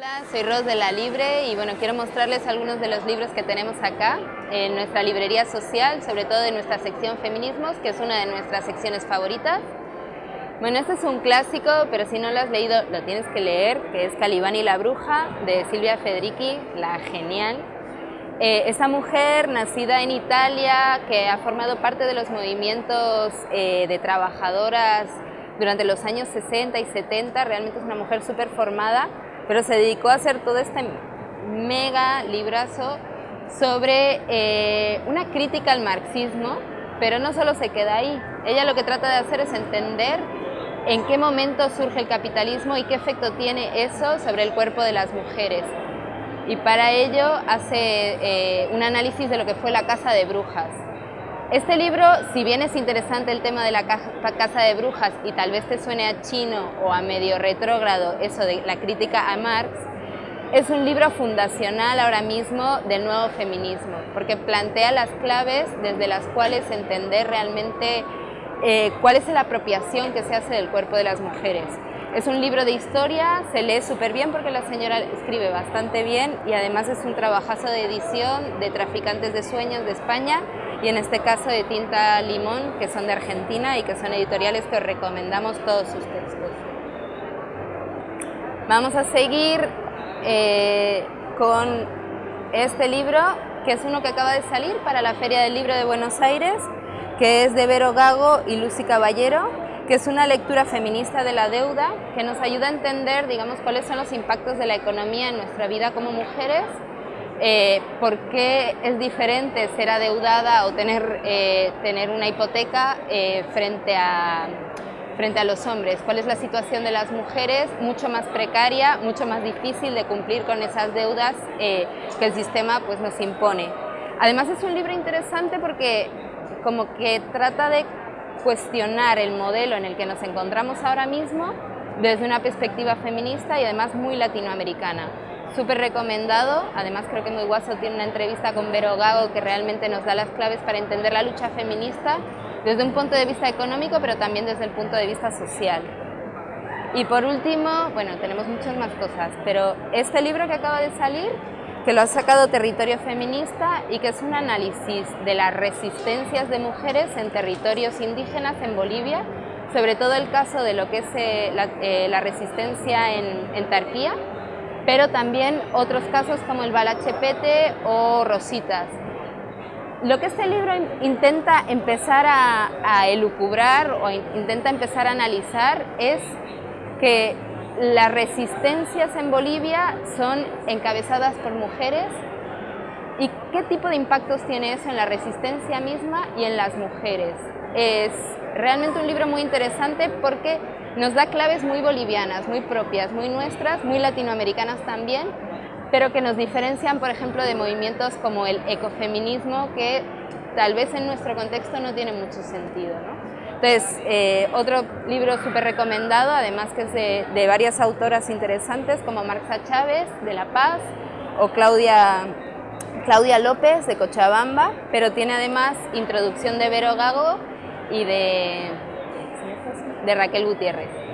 Hola, soy Ros de La Libre y bueno, quiero mostrarles algunos de los libros que tenemos acá en nuestra librería social, sobre todo en nuestra sección Feminismos, que es una de nuestras secciones favoritas. Bueno, este es un clásico, pero si no lo has leído, lo tienes que leer, que es Calibán y la bruja, de Silvia Federici, la genial. Eh, esta mujer, nacida en Italia, que ha formado parte de los movimientos eh, de trabajadoras durante los años 60 y 70, realmente es una mujer súper formada, pero se dedicó a hacer todo este mega librazo sobre eh, una crítica al marxismo, pero no solo se queda ahí. Ella lo que trata de hacer es entender en qué momento surge el capitalismo y qué efecto tiene eso sobre el cuerpo de las mujeres. Y para ello hace eh, un análisis de lo que fue la Casa de Brujas. Este libro, si bien es interesante el tema de la casa de brujas y tal vez te suene a chino o a medio retrógrado eso de la crítica a Marx, es un libro fundacional ahora mismo del nuevo feminismo, porque plantea las claves desde las cuales entender realmente eh, cuál es la apropiación que se hace del cuerpo de las mujeres. Es un libro de historia, se lee súper bien porque la señora escribe bastante bien y además es un trabajazo de edición de Traficantes de Sueños de España y en este caso de Tinta Limón, que son de Argentina y que son editoriales que os recomendamos todos sus textos. Vamos a seguir eh, con este libro, que es uno que acaba de salir para la Feria del Libro de Buenos Aires, que es de Vero Gago y Lucy Caballero, que es una lectura feminista de la deuda, que nos ayuda a entender, digamos, cuáles son los impactos de la economía en nuestra vida como mujeres eh, por qué es diferente ser adeudada o tener, eh, tener una hipoteca eh, frente, a, frente a los hombres, cuál es la situación de las mujeres, mucho más precaria, mucho más difícil de cumplir con esas deudas que el sistema pues, nos impone. Además es un libro interesante porque como que trata de cuestionar el modelo en el que nos encontramos ahora mismo desde una perspectiva feminista y además muy latinoamericana súper recomendado, además creo que Muy Guaso tiene una entrevista con Vero Gago que realmente nos da las claves para entender la lucha feminista desde un punto de vista económico, pero también desde el punto de vista social. Y por último, bueno, tenemos muchas más cosas, pero este libro que acaba de salir, que lo ha sacado Territorio Feminista y que es un análisis de las resistencias de mujeres en territorios indígenas en Bolivia, sobre todo el caso de lo que es eh, eh, la, resistencia en, en Tarquía, pero también otros casos como el balachepete o rositas. Lo que este libro intenta empezar a, elucubrar o intenta empezar a analizar es que las resistencias en Bolivia son encabezadas por mujeres y qué tipo de impactos tiene eso en la resistencia misma y en las mujeres. Es realmente un libro muy interesante porque nos da claves muy bolivianas, muy propias, muy nuestras, muy latinoamericanas también, pero que nos diferencian, por ejemplo, de movimientos como el ecofeminismo, que tal vez en nuestro contexto no tiene mucho sentido. Entonces, eh, otro libro súper recomendado, además que es de, varias autoras interesantes, como Marxa Chávez, de La Paz, o Claudia, Claudia López, de Cochabamba, pero tiene además introducción de Vero Gago y de de Raquel Gutiérrez.